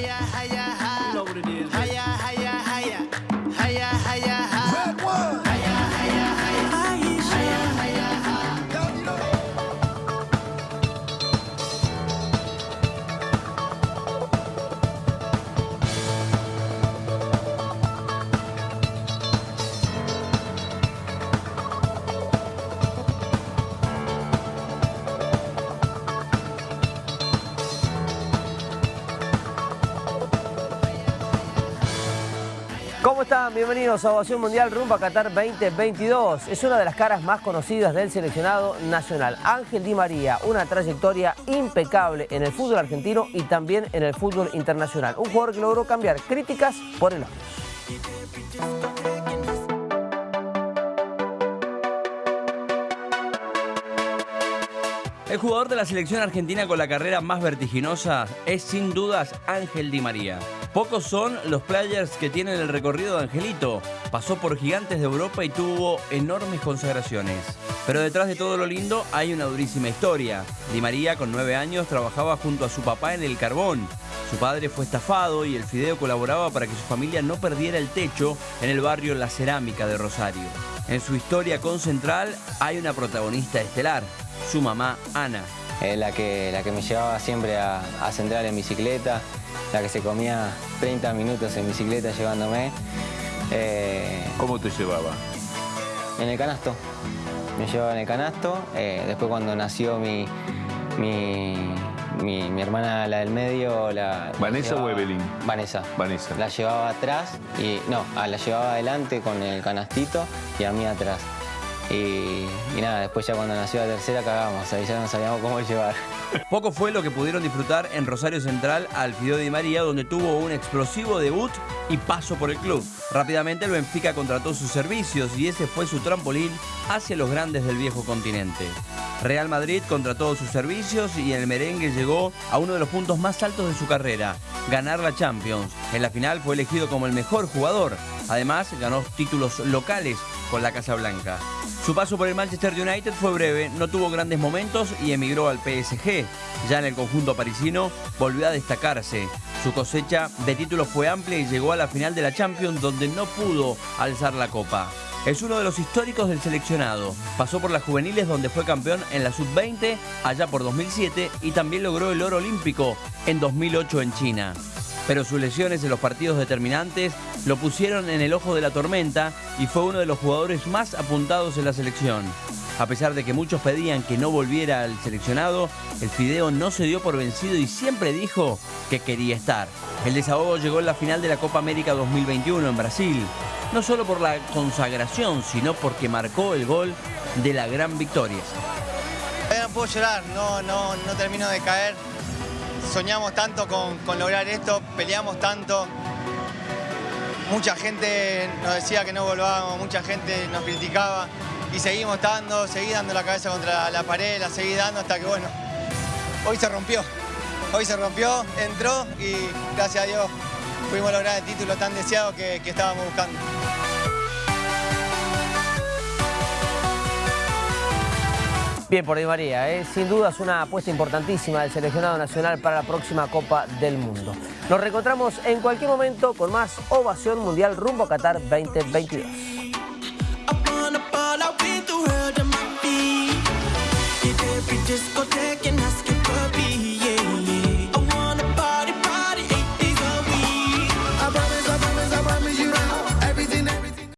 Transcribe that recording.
yeah, yeah. ¿Cómo están? Bienvenidos a Ovación Mundial rumbo a Qatar 2022. Es una de las caras más conocidas del seleccionado nacional. Ángel Di María, una trayectoria impecable en el fútbol argentino y también en el fútbol internacional. Un jugador que logró cambiar críticas por elogios. El jugador de la selección argentina con la carrera más vertiginosa es sin dudas Ángel Di María. Pocos son los players que tienen el recorrido de Angelito. Pasó por gigantes de Europa y tuvo enormes consagraciones. Pero detrás de todo lo lindo hay una durísima historia. Di María con nueve años trabajaba junto a su papá en el carbón. Su padre fue estafado y el Fideo colaboraba para que su familia no perdiera el techo en el barrio La Cerámica de Rosario. En su historia con Central hay una protagonista estelar, su mamá Ana. Eh, la, que, la que me llevaba siempre a, a Central en bicicleta, la que se comía 30 minutos en bicicleta llevándome. Eh, ¿Cómo te llevaba? en el canasto, me llevaba en el canasto. eh, después cuando nació mi, mi, mi- mi hermana, la del medio, la... ¿Vanessa la o llevaba- Evelyn? Vanessa. Vanessa. La llevaba atrás y no, ah, la llevaba adelante con el canastito y a mí atrás. Y, nada, después ya cuando nació la tercera cagamos, ahí ya no sabíamos cómo llevar. Poco fue lo que pudieron disfrutar en Rosario Central al Fideo Di María, donde tuvo un explosivo debut y paso por el club. Rápidamente el Benfica contrató sus servicios y ese fue su trampolín hacia los grandes del viejo continente. Real Madrid contrató sus servicios y el merengue llegó a uno de los puntos más altos de su carrera, ganar la Champions. En la final fue elegido como el mejor jugador. Además, ganó títulos locales con la Casa Blanca. Su paso por el Manchester United fue breve, no tuvo grandes momentos y emigró al PSG. Ya en el conjunto parisino volvió a destacarse. Su cosecha de títulos fue amplia y llegó a la final de la Champions donde no pudo alzar la copa. Es uno de los históricos del seleccionado. Pasó por las juveniles donde fue campeón en la sub-20 allá por 2007 y también logró el oro olímpico en 2008 en China pero sus lesiones en los partidos determinantes lo pusieron en el ojo de la tormenta y fue uno de los jugadores más apuntados en la selección. A pesar de que muchos pedían que no volviera al seleccionado, el Fideo no se dio por vencido y siempre dijo que quería estar. El desahogo llegó en la final de la Copa América 2021 en Brasil, no solo por la consagración, sino porque marcó el gol de la gran victoria. No puedo llorar, no, no, no termino de caer. Soñamos tanto con lograr esto, peleamos tanto. Mucha gente nos decía que no volvábamos, mucha gente nos criticaba y seguimos estando, seguí dando la cabeza contra la pared, la seguí dando hasta que bueno, hoy se rompió. Hoy se rompió, entró y gracias a Dios pudimos lograr el título tan deseado que estábamos buscando. Bien por Di María, ¿eh? sin duda es una apuesta importantísima del seleccionado nacional para la próxima Copa del Mundo. Nos reencontramos en cualquier momento con más Ovación Mundial rumbo a Qatar 2022. I wanna ball,